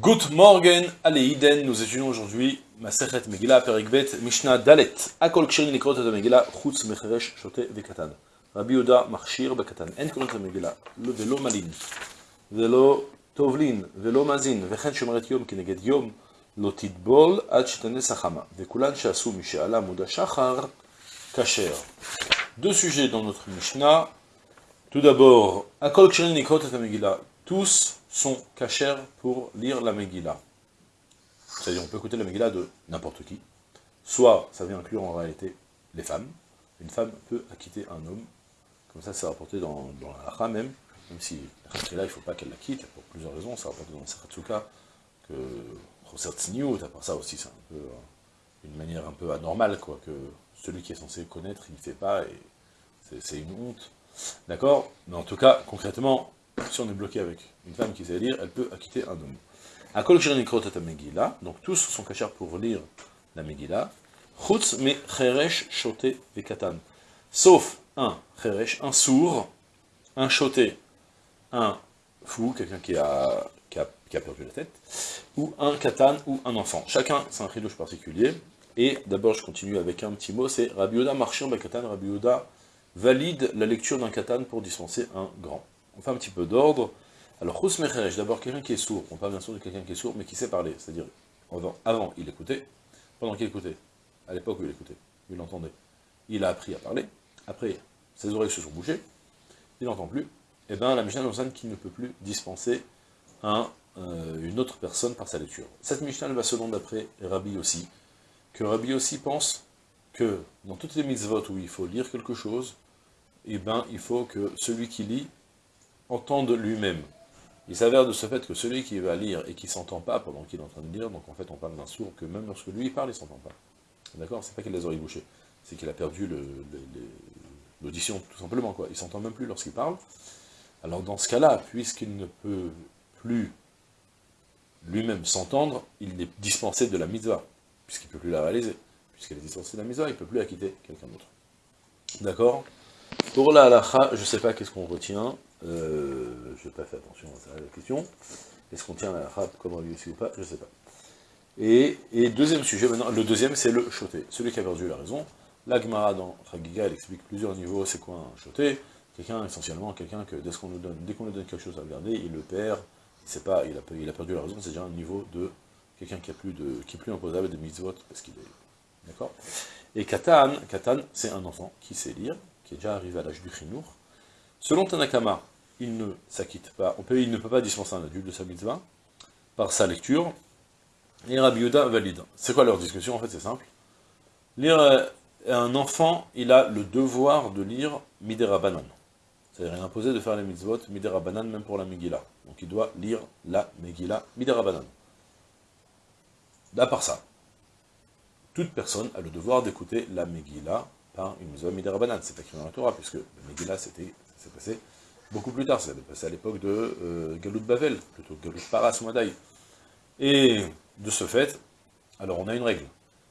Good morgen, Aleiden, nous étudions aujourd'hui Masechet Megillah, Perikbet, Mishnah Dalet, Akol Kshirin Likrot et Megillah, Chutz Mecheresh Shote Vekatan. Rabbi Yoda Marshir Bekatan, En Krot Megillah, Velo Malin, Velo Tovlin, Velo Mazin, Vechen Shomeret Yom Kineged Yom, Lo Tidbol Ad Shetane Sachama, Vekulan Shasu Muda Shachar, Kacher. Deux sujets dans notre Mishnah. Tout d'abord, Akol Kshirin Likrot et Megillah, tous sont cachers pour lire la Megillah. C'est-à-dire, on peut écouter la Megillah de n'importe qui. Soit, ça vient inclure en réalité les femmes. Une femme peut acquitter un homme. Comme ça, c'est rapporté dans, dans la Lacha même. Même si, là, il ne faut pas qu'elle la quitte, pour plusieurs raisons. C'est rapporté dans le Saratsuka que Roser Tsiniut, à part ça aussi, c'est un peu euh, une manière un peu anormale, quoi, que celui qui est censé connaître, il ne fait pas, et c'est une honte. D'accord? Mais en tout cas, concrètement, si on est bloqué avec une femme qui sait lire, elle peut acquitter un homme. Akol Megillah, donc tous sont cachés pour lire la Megillah. Chutz me cheresh shote vekatan. Sauf un cheresh, un sourd, un choté, un fou, quelqu'un qui a, perdu la tête, ou un katan, ou un enfant. Chacun, c'est un chidouche particulier. Et d'abord, je continue avec un petit mot, c'est Rabbi Yoda marchir Bekatan, Rabbi Yoda valide la lecture d'un katan pour dispenser un grand on fait un petit peu d'ordre. Alors, Khous Mecheresh, d'abord quelqu'un qui est sourd, on parle bien sûr de quelqu'un qui est sourd, mais qui sait parler, c'est-à-dire, avant, il écoutait, pendant qu'il écoutait, à l'époque où il écoutait, il entendait, il a appris à parler, après, ses oreilles se sont bouchées, il n'entend plus, et eh bien la Mishnah nous qu'il ne peut plus dispenser euh, une autre personne par sa lecture. Cette Mishnah va selon d'après Rabbi aussi, que Rabbi aussi pense que dans toutes les mitzvot où il faut lire quelque chose, et eh ben, il faut que celui qui lit entende lui-même. Il s'avère de ce fait que celui qui va lire et qui ne s'entend pas pendant qu'il est en train de lire, donc en fait on parle d'un sourd que même lorsque lui parle, il ne s'entend pas. D'accord? C'est pas qu'il a les oreilles bouchées, c'est qu'il a perdu l'audition, tout simplement. quoi. Il s'entend même plus lorsqu'il parle. Alors dans ce cas-là, puisqu'il ne peut plus lui-même s'entendre, il est dispensé de la mitzvah, puisqu'il ne peut plus la réaliser. Puisqu'il est dispensé de la mitzvah, il ne peut plus acquitter quelqu'un d'autre. D'accord? Pour la halacha, je ne sais pas qu'est-ce qu'on retient, euh, je n'ai pas fait attention à la question. Est-ce qu'on tient la rap comme lui ici ou pas? Je ne sais pas. Et, deuxième sujet, maintenant, le deuxième, c'est le choté. Celui qui a perdu la raison. La Gemara dans Tragiga, elle explique plusieurs niveaux, c'est quoi un choté Quelqu'un, essentiellement, quelqu'un que dès qu'on lui donne quelque chose à regarder, il le perd, il pas, il a, il a perdu la raison, c'est déjà un niveau de quelqu'un qui, a plus plus imposable de mitzvot, parce qu'il est... D'accord? Et Katan, Katan, c'est un enfant qui sait lire, qui est déjà arrivé à l'âge du Khinour, Selon Tanakama, il ne s'acquitte pas, peut, il ne peut pas dispenser un adulte de sa mitzvah par sa lecture, et Rabbi Yuda valide. C'est quoi leur discussion En fait, c'est simple. Lire euh, un enfant, il a le devoir de lire Midera Banan. C'est-à-dire, imposé de faire les mitzvot Midera Banan, même pour la Megillah. Donc, il doit lire la Megillah Midera Banan. À part ça, toute personne a le devoir d'écouter la Megillah par une mitzvah Midera Banan. C'est écrit dans la Torah, puisque la Megillah, c'était passé beaucoup plus tard, ça s'est passé à l'époque de euh, Galout Bavel, plutôt Galout Paras Madaï. Et de ce fait, alors on a une règle.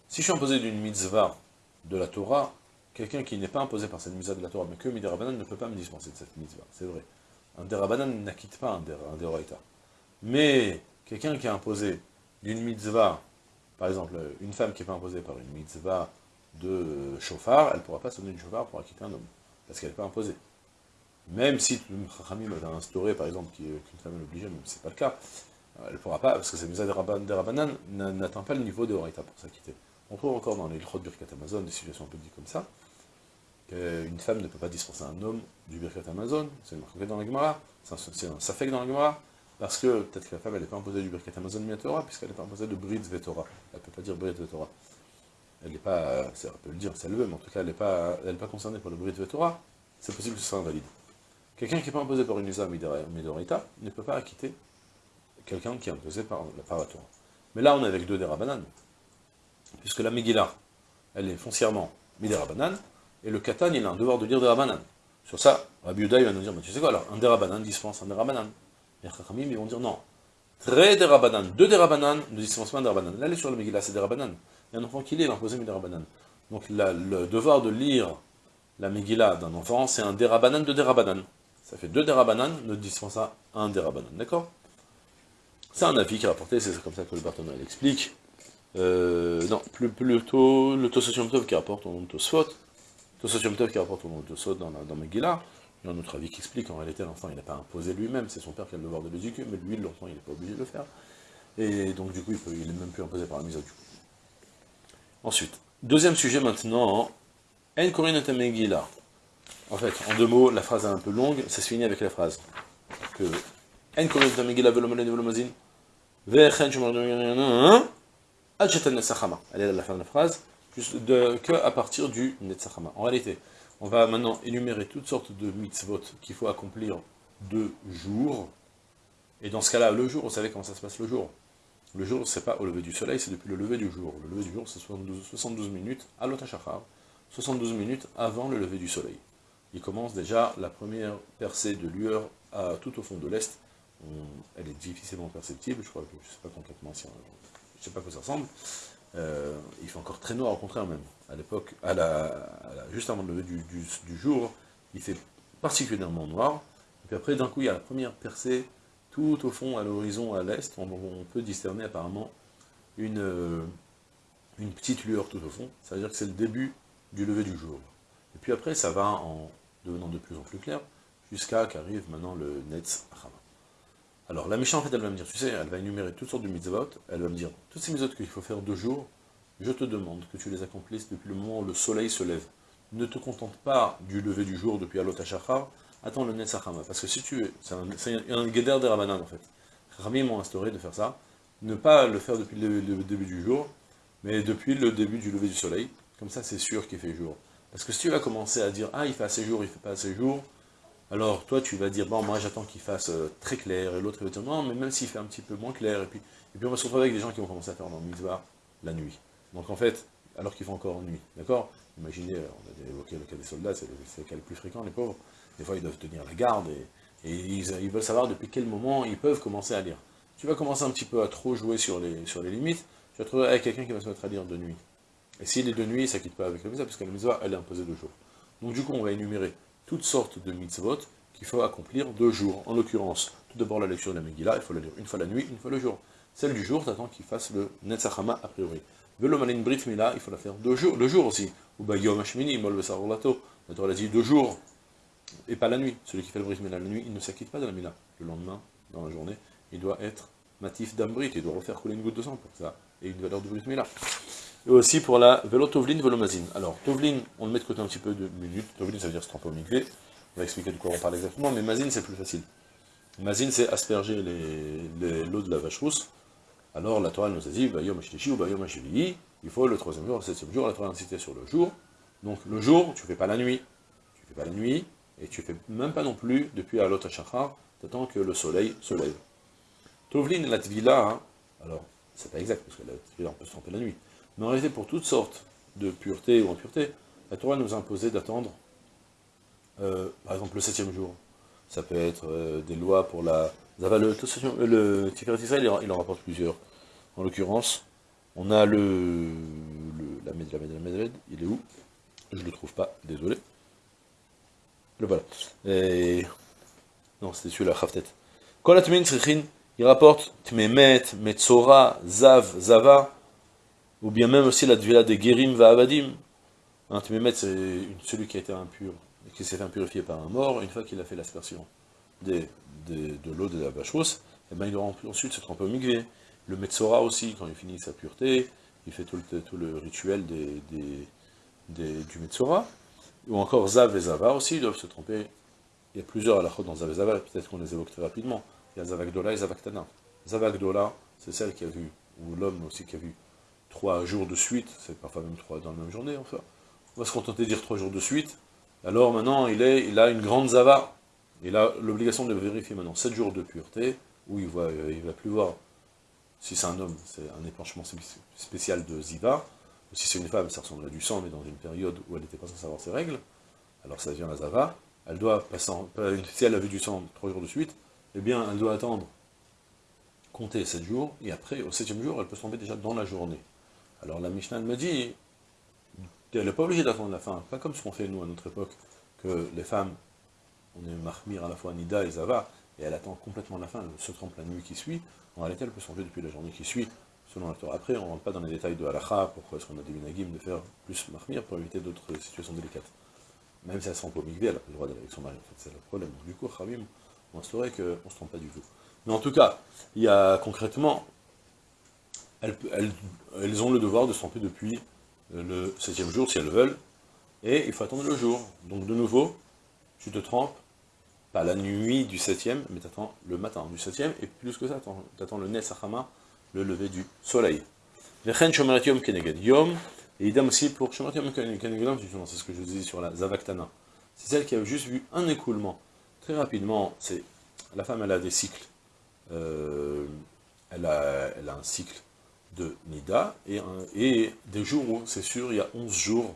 Si je suis imposé d'une mitzvah de la Torah, quelqu'un qui n'est pas imposé par cette mitzvah de la Torah, mais que Midirabanan ne peut pas me dispenser de cette mitzvah, c'est vrai. Un Derabanan n'acquitte pas un, der, Mais quelqu'un qui est imposé d'une mitzvah, par exemple, une femme qui n'est pas imposée par une mitzvah de chauffard, elle ne pourra pas se donner du chauffard pour acquitter un homme, parce qu'elle n'est pas imposée. Même si Chachamim a instauré, par exemple, qu'une femme est obligée, même si ce n'est pas le cas, elle ne pourra pas, parce que cette mise des Rabbanan n'atteint pas le niveau de Horaïta pour s'acquitter. On trouve encore dans les Lchot Birkat Amazon des situations un peu dites comme ça, qu'une femme ne peut pas dispenser un homme du Birkat Amazon, c'est marqué dans la Gemara, c'est un safek dans la Gemara, parce que peut-être que la femme, n'est pas imposée du Birkat Amazon Miatora, puisqu'elle n'est pas imposée de Brit Vetora. Elle ne peut pas dire Brit Vetora. Elle n'est pas, elle peut le dire si elle veut, mais en tout cas, elle n'est pas, pas concernée par le Brit Vetora, c'est possible que ce soit invalide. Quelqu'un qui n'est pas imposé par une Isa Midorita ne peut pas acquitter quelqu'un qui est imposé par, la Torah. Mais là, on est avec deux Derabanan, puisque la Megillah, elle est foncièrement Miderabanan, et le Katan, il a un devoir de lire Derabanan. Sur ça, Rabbi Uday va nous dire, mais tu sais quoi alors, un Derabanan dispense un Derabanan. Les Chachamim, ils vont dire non. Très Derabanan, deux Derabanan ne dispensent pas un Derabanan. Là, elle est sur la Megillah, c'est Derabanan. Il y a un enfant qui lit, il a imposé Miderabanan. Donc le devoir de lire la Megillah d'un enfant, c'est un Derabanan de Derabanan. Ça fait deux dérabanan, ne dispense à un dérabanan, d'accord? C'est un avis qui est rapporté, c'est comme ça que le Barthénois l'explique. Euh, non, plus, plutôt le Tosot Tov qui rapporte au nom de Tosfot, Tosot Tov qui rapporte au nom de Tosfot dans, dans Megillah, un autre avis qui explique, en réalité l'enfant il n'a pas imposé lui-même, c'est son père qui a le devoir de l'éduquer, mais lui l'enfant il n'est pas obligé de le faire. Et donc du coup il, n'est même plus imposé par la mise à du Ensuite, deuxième sujet maintenant, En Megillah. En fait, en deux mots, la phrase est un peu longue, ça se finit avec la phrase que En velomalen velomazin, vechen elle est à la fin de la phrase, de, que à partir du Netzachama. En réalité, on va maintenant énumérer toutes sortes de mitzvot qu'il faut accomplir de jour. Et dans ce cas-là, le jour, vous savez comment ça se passe le jour Le jour, c'est pas au lever du soleil, c'est depuis le lever du jour. Le lever du jour, c'est 72, minutes à l'Otachachar, 72 minutes avant le lever du soleil. Il commence déjà la première percée de lueur tout au fond de l'Est. Elle est difficilement perceptible, je crois que je ne sais pas concrètement si je ne sais pas à quoi ça ressemble, euh, il fait encore très noir, au contraire même. À l'époque, juste avant le lever du, jour, il fait particulièrement noir, et puis après, d'un coup, il y a la première percée, tout au fond, à l'horizon, à l'est, on, peut discerner apparemment une, euh, une petite lueur tout au fond, ça veut dire que c'est le début du lever du jour. Et puis après, ça va en devenant de plus en plus clair, jusqu'à qu'arrive maintenant le Netz Achama. Alors, la méchante, en fait, elle va me dire, tu sais, elle va énumérer toutes sortes de mitzvot, elle va me dire, toutes ces mitzvot qu'il faut faire deux jours, je te demande que tu les accomplisses depuis le moment où le soleil se lève. Ne te contente pas du lever du jour depuis Alot HaShachar, attends le Netzachama, parce que si tu es, c'est un, un guédère des Rabbanan, en fait. Rami m'ont instauré de faire ça, ne pas le faire depuis le, début du jour, mais depuis le début du lever du soleil, comme ça c'est sûr qu'il fait jour. Parce que si tu vas commencer à dire, ah il fait assez jour, il fait pas assez jour, alors toi tu vas dire, bon moi j'attends qu'il fasse euh, très clair, et l'autre va non mais même s'il fait un petit peu moins clair, et puis, et puis on va se retrouver avec des gens qui vont commencer à faire dans le la nuit. Donc en fait, alors qu'ils font encore nuit, d'accord? Imaginez, euh, on a évoqué le cas des soldats, c'est le, cas le plus fréquent, les pauvres, des fois ils doivent tenir la garde, et, ils, veulent savoir depuis quel moment ils peuvent commencer à lire. Tu vas commencer un petit peu à trop jouer sur les, limites, tu vas te avec quelqu'un qui va se mettre à lire de nuit. Et s'il est de nuit, ça quitte pas avec le mitzvah, parce la mitzvah, elle est imposée de jour. Donc du coup, on va énumérer toutes sortes de mitzvot qu'il faut accomplir deux jours. En l'occurrence, tout d'abord la lecture de la Megillah, il faut la lire une fois la nuit, une fois le jour. Celle du jour, t'attends qu'il fasse le Netzachama a priori. Velomalin Brit Mila, il faut la faire deux jours, le jour aussi. Ou Bayom Hashmini, Mol Besarolato. La Torah dit deux jours, et pas la nuit. Celui qui fait le Brit Mila la nuit, il ne s'acquitte pas de la Mila. Le lendemain, dans la journée, il doit être matif d'Ambrit, il doit refaire couler une goutte de sang pour ça, et une valeur de Brit Mila. Et aussi pour la Velo Tovlin, Velomazin. Alors, Tovlin, on le met de côté un petit peu de minutes. Tovlin, ça veut dire se tremper au. On va expliquer de quoi on parle exactement, mais Mazine, c'est plus facile. Mazine, c'est asperger l'eau de la vache rousse. Alors, la Torah nous a dit, Bayom ou Bayom il faut le troisième jour, le septième jour, la Torah incité sur le jour. Donc, le jour, tu ne fais pas la nuit. Tu ne fais pas la nuit, et tu fais même pas non plus depuis Alot HaShachar, t'attends que le soleil se lève. Tovlin, la Tvila, hein, alors, c'est pas exact, parce que la Tvila, on peut se tromper la nuit. Mais en réalité, pour toutes sortes de pureté ou impureté, la Torah nous a imposé d'attendre, euh, par exemple, le septième jour. Ça peut être euh, des lois pour la... Le, le Tiferet Israël, il en rapporte plusieurs. En l'occurrence, on a le... le la Med, la Med, il est où? Je ne le trouve pas, désolé. Le voilà. Et... Non, c'était celui-là, Khaftet. Kolatmin Tzrichin, il rapporte Tmemet, Metzora, Zav, Zava, ou bien même aussi la Dvila de Gerim va Abadim. Un Tmemet, c'est celui qui a été impur, qui s'est fait impurifier par un mort, une fois qu'il a fait l'aspersion de, l'eau de la vache rousse, et eh ben il doit ensuite se tremper au migvé. Le Metzora aussi, quand il finit sa pureté, il fait tout le, tout le rituel des, du Metzora. Ou encore Zav et Zava aussi, ils doivent se tromper. Il y a plusieurs halachot dans Zav et Zava, peut-être qu'on les évoque très rapidement. Il y a Zavakdola et Zavaktana. Zavakdola, c'est celle qui a vu, ou l'homme aussi qui a vu trois jours de suite, c'est parfois même trois dans la même journée, enfin. On va se contenter de dire trois jours de suite. Alors maintenant, il, est, il a une grande zava. Il a l'obligation de vérifier maintenant sept jours de pureté, où il ne il va plus voir. Si c'est un homme, c'est un épanchement spécial de ziva. Ou si c'est une femme, ça ressemble à du sang, mais dans une période où elle n'était pas censée avoir ses règles. Alors ça devient la zava. Elle doit passer, si elle a vu du sang trois jours de suite, eh bien, elle doit attendre, compter sept jours, et après, au septième jour, elle peut tomber déjà dans la journée. Alors la Mishnah me dit, elle n'est pas obligée d'attendre la fin, pas comme ce qu'on fait nous à notre époque, que les femmes, on est marmire à la fois Nida et Zava, et elle attend complètement la fin, elle se trompe la nuit qui suit, en réalité elle peut se depuis la journée qui suit, selon la Torah. Après, on ne rentre pas dans les détails de halakha, pourquoi est-ce qu'on a des minagim de faire plus mahmir pour éviter d'autres situations délicates. Même si elle se trompe au migvé, elle n'a le droit d'aller avec son mari, en fait, c'est le problème. Du coup, Khamim on instaurait qu'on ne se trompe pas du tout. Mais en tout cas, il y a concrètement, elles, ont le devoir de se tromper depuis le septième jour, si elles veulent, et il faut attendre le jour. Donc de nouveau, tu te trompes, pas la nuit du septième, mais tu attends le matin du septième, et plus que ça, tu attends le Nesachama, le lever du soleil. Et aussi pour c'est ce que je vous dis sur la Zavaktana. C'est celle qui a juste vu un écoulement. Très rapidement, c'est la femme, elle a des cycles. Euh, elle, a, un cycle de Nida, et, des jours où, c'est sûr, il y a 11 jours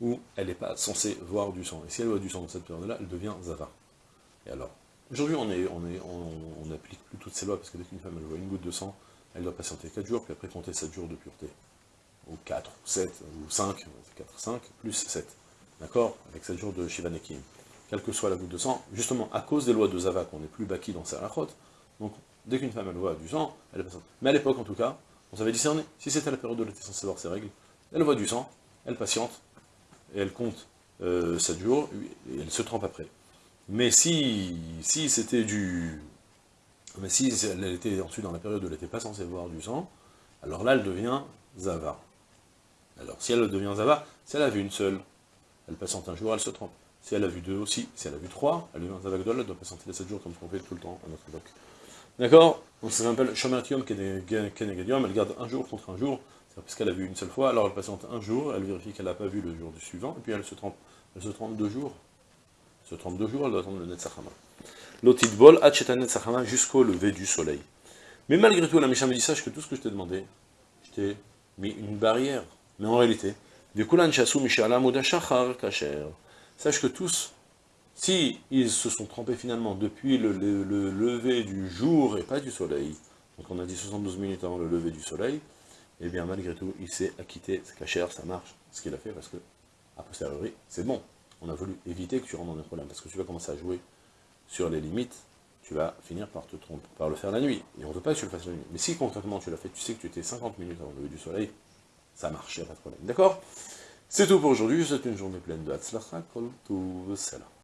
où elle n'est pas censée voir du sang. Et si elle voit du sang dans cette période-là, elle devient Zava. Et alors, aujourd'hui, on n'applique on, on, plus toutes ces lois, parce que dès qu'une femme elle voit une goutte de sang, elle doit patienter 4 jours, puis après compter 7 jours de pureté. Ou 4, ou 7, ou 5, 4, 5, plus 7. D'accord? Avec 7 jours de Shivanekim. Quelle que soit la goutte de sang, justement, à cause des lois de Zava, qu'on n'est plus baki dans sa rachot, donc dès qu'une femme elle voit du sang, elle est patiente. Mais à l'époque, en tout cas, on savait discerner. Si c'était la période où elle était censée voir ses règles, elle voit du sang, elle patiente, et elle compte euh, 7 jours, et elle se trempe après. Mais si, si c'était du... Mais si elle était ensuite dans la période où elle n'était pas censée voir du sang, alors là, elle devient Zava. Alors, si elle devient Zava, si elle a vu une seule, elle patiente un jour, elle se trompe. Si elle a vu deux aussi, si elle a vu trois, elle devient Zava elle doit patienter les 7 jours comme on tout le temps à notre époque. D'accord Donc ça s'appelle Shomertium Kenegadium, elle garde un jour contre un jour, qu'elle a vu une seule fois, alors elle patiente un jour, elle vérifie qu'elle n'a pas vu le jour du suivant, et puis elle se trompe, elle se trompe deux jours. Elle se trompe deux jours, elle doit attendre le Netzachama. L'otitbol, Hacheta Netzachama, jusqu'au lever du soleil. Mais malgré tout, la Mishnah me dit, sache que tout ce que je t'ai demandé, je t'ai mis une barrière. Mais en réalité, sache que tous, si ils se sont trompés finalement depuis le, le, lever du jour et pas du soleil, donc on a dit 72 minutes avant le lever du soleil, et eh bien malgré tout, il s'est acquitté, c'est cachère, ça marche, ce qu'il a fait, parce que, a posteriori, c'est bon. On a voulu éviter que tu rentres dans des problèmes, parce que tu vas commencer à jouer sur les limites, tu vas finir par te tromper, par le faire la nuit. Et on ne veut pas que tu le fasses la nuit. Mais si concrètement tu l'as fait, tu sais que tu étais 50 minutes avant le lever du soleil, ça marche, il n'y a pas de problème. D'accord? C'est tout pour aujourd'hui, c'est une journée pleine de Hatzlacha, Kol Tuv